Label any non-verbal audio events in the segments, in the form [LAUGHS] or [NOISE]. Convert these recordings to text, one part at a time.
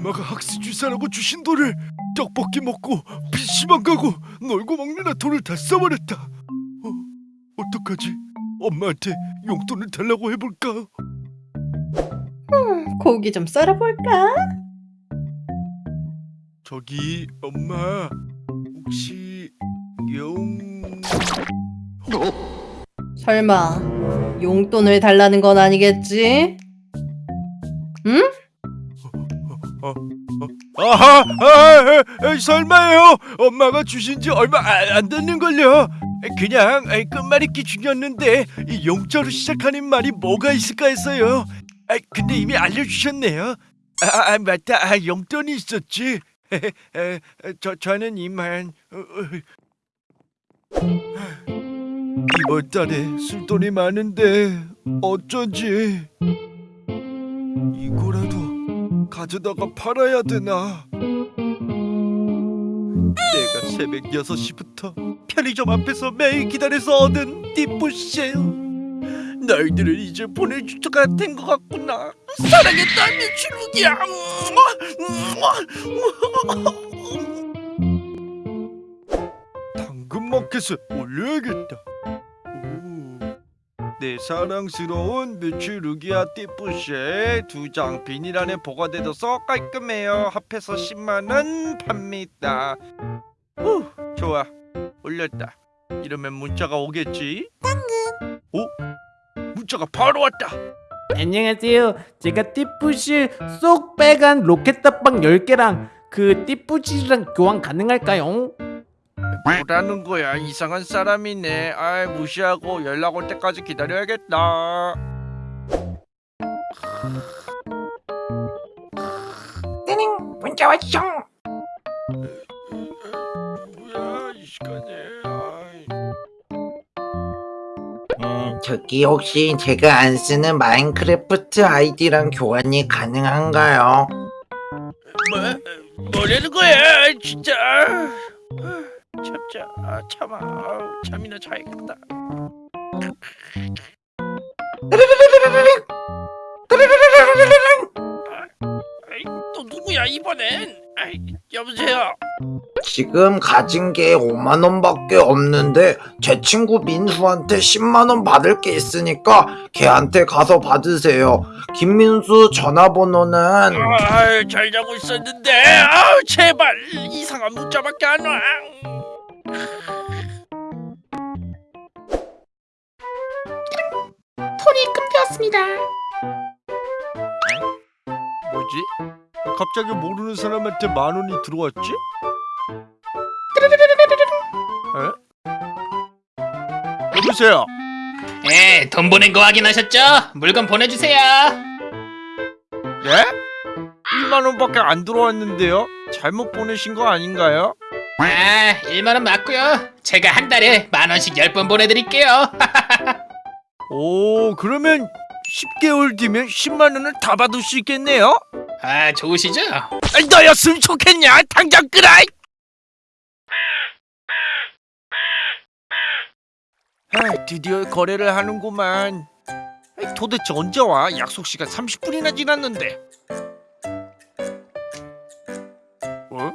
엄마가 학습 주사라고 주신 돈을 떡볶이 먹고 PC방 가고 놀고 먹느라 돈을 다 써버렸다. 어, 어떡하지? 엄마한테 용돈을 달라고 해볼까? 고기 좀 썰어볼까? 저기 엄마 혹시 용... 설마 용돈을 달라는 건 아니겠지? 응? 아하! 아, 아, 설마요? 엄마가 주신 지 얼마 아- 안 됐는걸요? 그냥 아, 끝말잇기 중이었는데 이 용자로 시작하는 말이 뭐가 있을까 했어요 아, 근데 이미 알려주셨네요 아, 아 맞다 아, 용돈이 있었지 저, 저는 이만 어, 어. 이번 달에 쓸돈이 많은데 어쩌지 이거라도 가져다가 팔아야 되나? 내가 새벽 6시부터 편의점 앞에서 매일 기다려서 얻은 띠부실 너희들을 이제 보내줄 때가 된 것 같구나 사랑했다 미치루기야 당근마켓에 올려야겠다 오. 내 사랑스러운 뮤츠루기아 띠뿌쉐 두장 비닐 안에 보관돼둬서 깔끔해요. 합해서 10만원 팝니다. 후 좋아. 올렸다. 이러면 문자가 오겠지? 당근. 오? 문자가 바로 왔다. 안녕하세요. 제가 띠뿌실 쏙 빼간 로켓 탑방 10개랑 그 띠뿌실이랑 교환 가능할까요? 뭐라는 거야? 이상한 사람이네. 아 무시하고 연락 올 때까지 기다려야겠다. 띠링 문자 왔쇼 뭐야 이 시간에. 아이. 음, 저기 혹시 제가 안 쓰는 마인크래프트 아이디랑 교환이 가능한가요? 뭐? 뭐라는 거야 진짜? 아, 참자. 아, 참아. 아우, 잠이나 자야겠다. 아이, 또 누구야 이번엔? 아이, 여보세요 지금 가진 게 5만 원밖에 없는데 제 친구 민수한테 10만 원 받을 게 있으니까 걔한테 가서 받으세요. 김민수 전화번호는 아, 잘 자고 있었는데 아우 제발 이상한 문자밖에 안와 폰이 끊겼습니다. 뭐지? 갑자기 모르는 사람한테 만 원이 들어왔지? 여보세요 예, 돈 보낸 거 확인하셨죠? 물건 보내주세요. 네? 1만 원밖에 안 들어왔는데요? 잘못 보내신 거 아닌가요? 아, 1만 원 맞고요. 제가 한 달에 만 원씩 10번 보내드릴게요. [LAUGHS] 오 그러면 10개월 뒤면 10만 원을 다 받을 수 있겠네요? 아, 좋으시죠? 너였으면 좋겠냐 당장 끄라 아, 드디어 거래를 하는구만 도대체 언제 와? 약속 시간 30분이나 지났는데 어?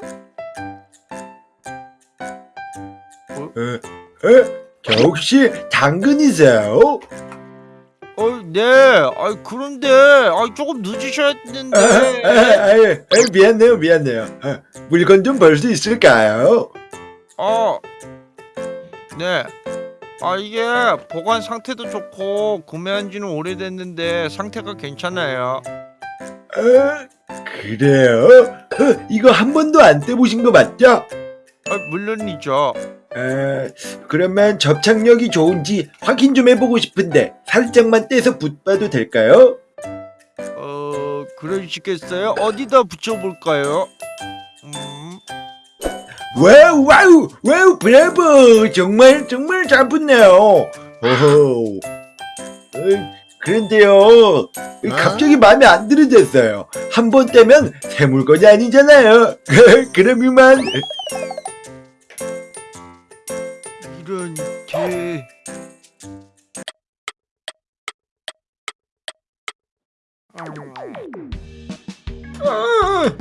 저 혹시 당근이세요? 어, 네. 아, 그런데 아, 조금 아, 아, 늦으셨는데. 아, 아, 미안해요, 미안해요. 아, 물건 좀벌수 있을까요? 어. 네. 아, 이게 보관 상태도 좋고 구매한 지는 오래됐는데 상태가 괜찮아요. 아, 그래요? 어, 이거 한 번도 안 떼보신 거 맞죠? 아, 물론이죠. 아, 그러면 접착력이 좋은지 확인 좀 해보고 싶은데 살짝만 떼서 붙봐도 될까요? 어, 그러시겠어요? 어디다 붙여 볼까요? 음. wow, wow, wow, 브라보! 정말, 정말 잘 붙네요. 오호. 어이, 그런데요, 갑자기 마음에 안 들어졌어요. 한 번 떼면 새 물건이 아니잖아요. [LAUGHS] 그럼 이만. 이런 개. 음. 아,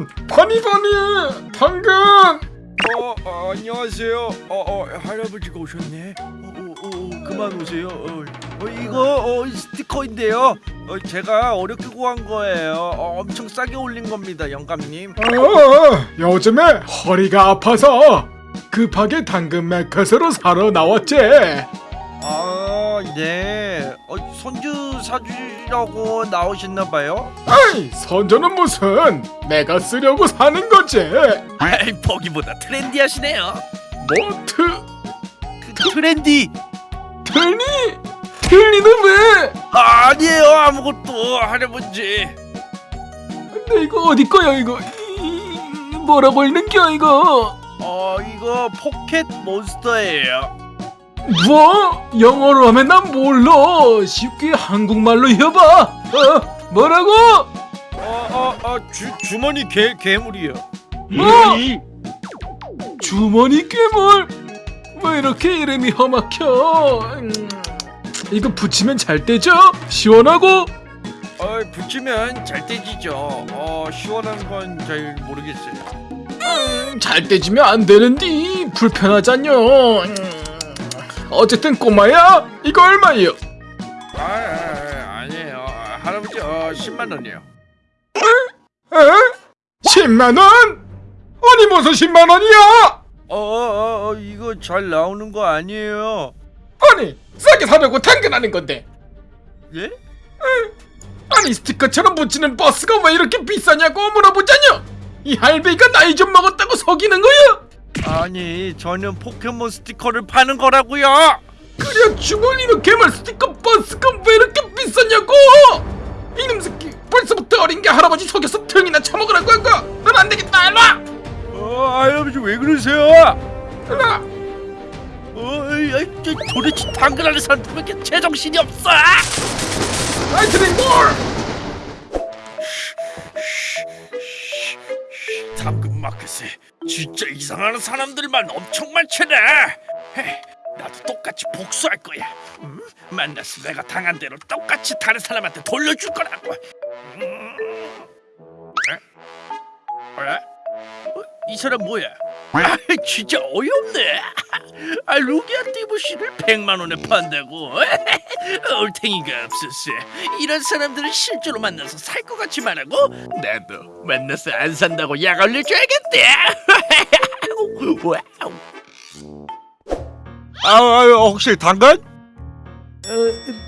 당근 바니바니 당근 어, 어 안녕하세요. 어, 어 할아버지가 오셨네. 어, 어, 어, 어, 그만 오세요. 어, 어, 이거 어, 스티커인데요. 어, 제가 어렵게 구한 거예요. 어, 엄청 싸게 올린 겁니다, 영감님. 어, 요즘에 허리가 아파서 급하게 당근 메카스로 사러 나왔지 아, 네. 어, 손주 사주라고 나오셨나 봐요. 아이 손주는 무슨 내가 쓰려고 사는 거지 아이, 보기보다 trendy하시네요. 뭐트 그, 트렌디. 틀니 틀니는 왜 아, 아니에요, 아무것도 할아버지. 근데 이거 어디 거야 이거 이- 이- 뭐라고 읽는 겨 이거 어, 이거 포켓 몬스터예요. 뭐? 영어로 하면 난 몰라. 쉽게 한국말로 해봐. 어? 뭐라고? 어, 어, 어, 주, 주머니 개, 괴물이요. 뭐 주머니 괴물? 왜 이렇게 이름이 험악혀? 음, 이거 붙이면 잘 되죠? 시원하고? 어, 붙이면 잘 떼지죠. 어, 시원한 건 잘 모르겠어요. 음, 잘 떼지면 안 되는디. 불편하잖여. 음, 어쨌든 꼬마야 이거 얼마예요 아, 아, 아니에요. 할아버지, 어, 10만 원이요. 에? 10만 원? 아니 무슨 10만 원이야 어, 어, 어, 어, 이거 잘 나오는 거 아니에요. 아니 싸게 사려고 당근하는 건데 예? 아니 스티커처럼 붙이는 버스가 왜 이렇게 비싸냐고 물어보자뇨 이 할배가 나이 좀 먹었다고 속이는 거야 아니, 저는 포켓몬 스티커를 파는 거라고요. 그래 주머니로 개말 스티커 버스가 왜 이렇게 비싸냐고 이놈 새끼 벌써부터 어린 게 할아버지 속여서 등이나 처먹으라고 한거 넌 안되겠다 일로와 어, 할아버지 왜 그러세요? 일로와 어, 이, 이, 저, 도대체 당근하는 사람들밖에 제정신이 없어. 아이트링 볼 마켓에 진짜 이상한 사람들만 엄청 많잖아. 헤, 나도 똑같이 복수할 거야. 음? 만나서 내가 당한 대로 똑같이 다른 사람한테 돌려줄 거라고. 음. 에? 에? 어? 이 사람 뭐야? 아, 진짜 어이없네. 아, 루기아 띠부씨를 100만 원에 판다고. [LAUGHS] 얼탱이가 없었어. 이런 사람들은 실제로 만나서 살 것 같이 말하고 나도 만나서 안 산다고 약 올려줘야겠대. [LAUGHS] 와우. 아, 아, 혹시 당근?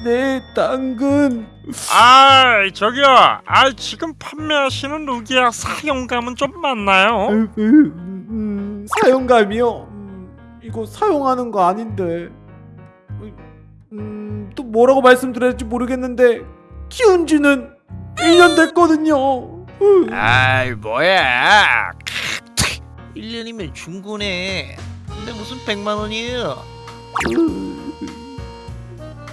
네 당근 아 저기요 아 지금 판매하시는 루기아 사용감은 좀 많나요? 음, 사용감이요? 음, 이거 사용하는 거 아닌데 음, 또 뭐라고 말씀드려야 될지 모르겠는데 키운 지는 1년 됐거든요 음. 아이 뭐야 1년이면 중고네 근데 무슨 100만 원이에요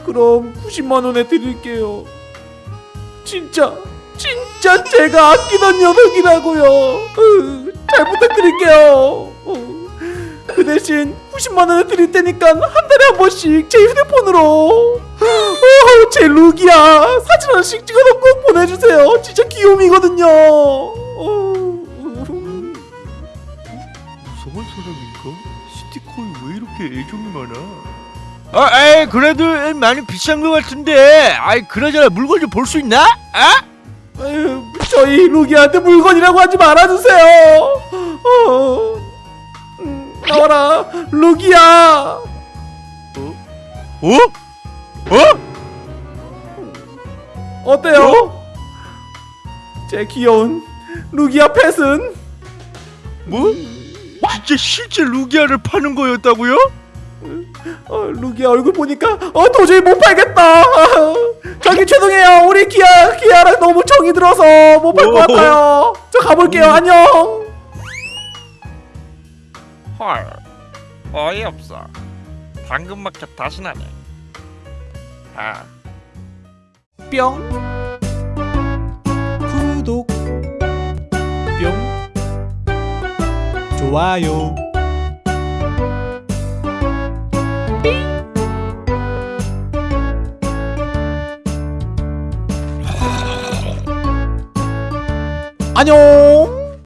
그럼 90만 원에 드릴게요. 진짜 진짜 제가 아끼던 녀석이라고요. 으, 잘 부탁드릴게요. 어, 그 대신 90만 원을 드릴 테니까 한 달에 한 번씩 제 휴대폰으로 어, 제 룩이야 사진 하나씩 찍어서 꼭 보내주세요. 진짜 귀요미거든요. 어, 무서운 사람인가? 스티커에 왜 이렇게 애정이 많아? 아, 에이 그래도 많이 비싼 것 같은데 아이 그러잖아 물건 좀 볼 수 있나? 아? 아유, 저희 루기한테 물건이라고 하지 말아주세요. 어, 음, 나와라, 루기야. 어? 어? 어때요? 제 귀여운 루기아 펫은 뭐? 진짜 실제 루기아를 파는 거였다고요? 어, 루기아 얼굴 보니까 어 도저히 못 팔겠다. 저기 죄송해요, 우리 기아 기아랑 너무 정이 들어서 못 팔 것 같아요. 저 가볼게요, 안녕. 헐 어이없어. 당근마켓 다시 나네. 아. 뿅. 구독. 뿅. 좋아요. 안녕